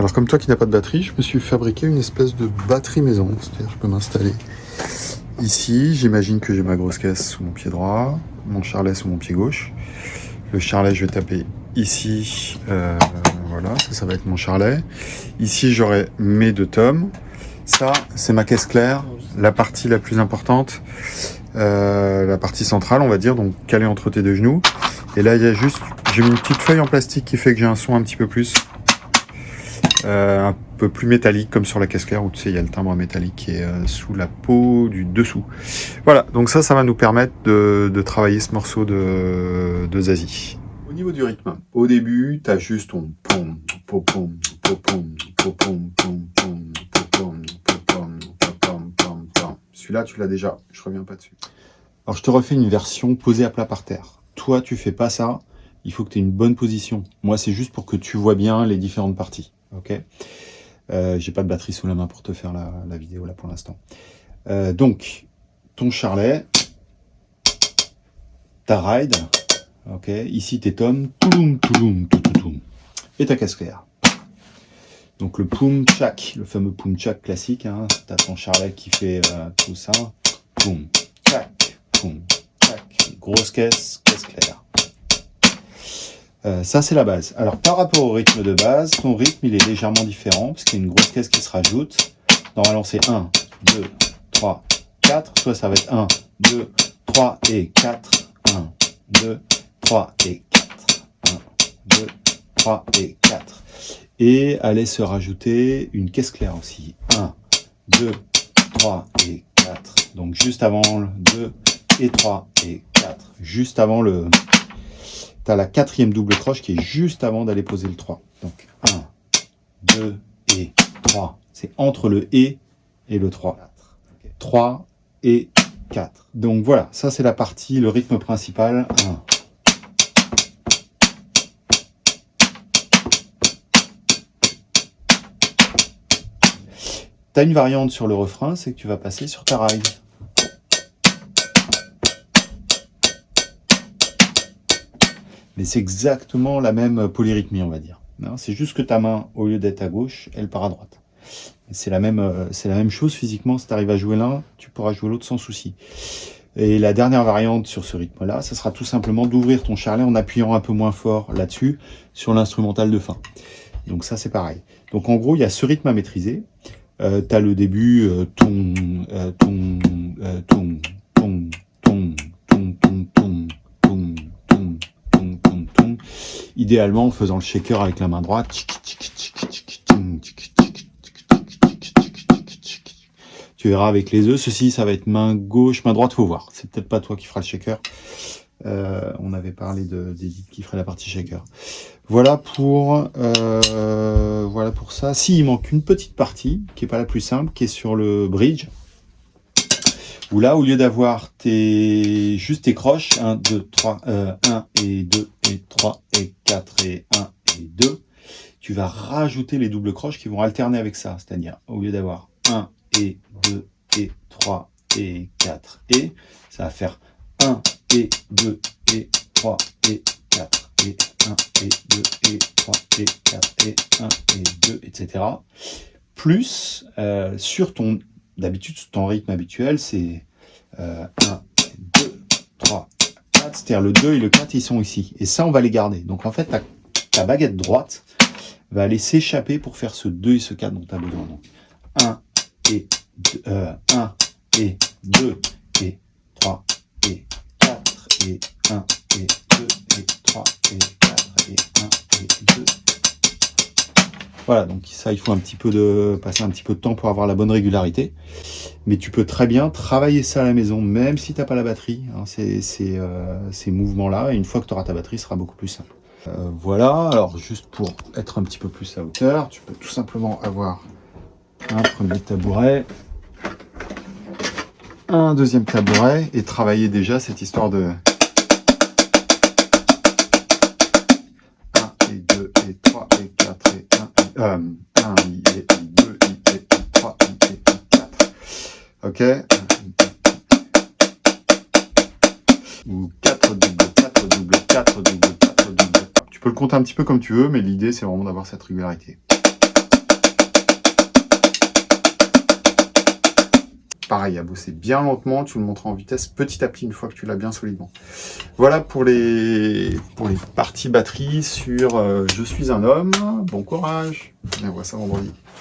Alors comme toi qui n'as pas de batterie, je me suis fabriqué une espèce de batterie maison. C'est-à-dire je peux m'installer ici. J'imagine que j'ai ma grosse caisse sous mon pied droit, mon charlet sous mon pied gauche. Le charlet, je vais taper ici. Euh, voilà, ça, ça va être mon charlet. Ici, j'aurai mes deux tomes. Ça, c'est ma caisse claire, la partie la plus importante, euh, la partie centrale, on va dire, donc calée entre tes deux genoux. Et là, il y a juste, j'ai mis une petite feuille en plastique qui fait que j'ai un son un petit peu plus, un peu plus métallique, comme sur la caisse claire, où tu sais, il y a le timbre métallique qui est euh, sous la peau du dessous. Voilà, donc ça, ça va nous permettre de, travailler ce morceau de, de Zazie. Au niveau du rythme, au début, tu as juste ton pom, pom, pom, pom, pom, pom, pom, Celui-là, tu l'as déjà, je reviens pas dessus. Alors, je te refais une version posée à plat par terre toi, tu fais pas ça, il faut que tu aies une bonne position. Moi, c'est juste pour que tu vois bien les différentes parties. Ok euh, J'ai pas de batterie sous la main pour te faire la, vidéo là pour l'instant. Euh, donc, ton charlet, ta ride, ok Ici, tes tomes, touloum, touloum, et ta casse claire. Donc le poum chak, le fameux poum chak classique, hein, tu as ton charlet qui fait euh, tout ça, poum chak, poum grosse caisse, caisse claire. Euh, ça, c'est la base. Alors, par rapport au rythme de base, ton rythme, il est légèrement différent, parce qu'il y a une grosse caisse qui se rajoute. Normalement, c'est 1, 2, 3, 4. Soit ça va être 1, 2, 3 et 4. 1, 2, 3 et 4. 1, 2, 3 et 4. Et allait se rajouter une caisse claire aussi. 1, 2, 3 et 4. Donc, juste avant le 2 et 3 et juste avant le... Tu as la quatrième double croche qui est juste avant d'aller poser le 3. Donc 1, 2 et 3. C'est entre le et et le 3. 3 et 4. Donc voilà, ça c'est la partie, le rythme principal. 1. Tu as une variante sur le refrain, c'est que tu vas passer sur ta ride. C'est exactement la même polyrythmie, on va dire. C'est juste que ta main, au lieu d'être à gauche, elle part à droite. C'est la, même, euh, la même chose physiquement, si tu arrives à jouer l'un, tu pourras jouer l'autre sans souci. Et la dernière variante sur ce rythme-là, ça sera tout simplement d'ouvrir ton charlet en appuyant un peu moins fort là-dessus, sur l'instrumental de fin. Donc ça, c'est pareil. Donc en gros, il y a ce rythme à maîtriser. Euh, tu as le début, euh, ton, euh, ton, ton, idéalement en faisant le shaker avec la main droite. Tu verras avec les œufs, ceci ça va être main gauche, main droite, faut voir. C'est peut-être pas toi qui feras le shaker. Euh, on avait parlé d'Edith qui ferait la partie shaker. Voilà pour euh, voilà pour ça. Si il manque une petite partie qui est pas la plus simple, qui est sur le bridge. Où là, au lieu d'avoir tes juste tes croches, 1, 2, 3, 1 et 2 et 3 et 4 et 1 et 2, tu vas rajouter les doubles croches qui vont alterner avec ça. C'est-à-dire, au lieu d'avoir 1 et 2 et 3 et 4 et, ça va faire 1 et 2 et 3 et 4 et 1 et 2 et 3 et 4 et 1 et 2, etc. Plus, euh, sur ton, d'habitude, ton rythme habituel, c'est 1, 2, 3, c'est-à-dire le 2 et le 4, ils sont ici. Et ça, on va les garder. Donc en fait, ta, baguette droite va aller s'échapper pour faire ce 2 et ce 4 dont tu as besoin. Donc 1 et 2, 1 et 2 et 3 et 4 et 1 et 2 et Voilà, donc ça, il faut un petit peu de passer un petit peu de temps pour avoir la bonne régularité. Mais tu peux très bien travailler ça à la maison, même si tu n'as pas la batterie. Hein, euh, ces, mouvements-là, et une fois que tu auras ta batterie, ce sera beaucoup plus simple. Euh, voilà, alors juste pour être un petit peu plus à hauteur, tu peux tout simplement avoir un premier tabouret, un deuxième tabouret, et travailler déjà cette histoire de... 1 et 2 et 3 et 4 et 1 et... Euh, 1 et 2 et 3 et 4. Ok Ou 4 double, 4 double, 4 double, 4 double. Tu peux le compter un petit peu comme tu veux, mais l'idée c'est vraiment d'avoir cette régularité. Pareil, à bosser bien lentement, tu le montres en vitesse petit à petit une fois que tu l'as bien solidement. Voilà pour les, pour les parties batterie sur euh, Je suis un homme, bon courage, on voit ça vendredi.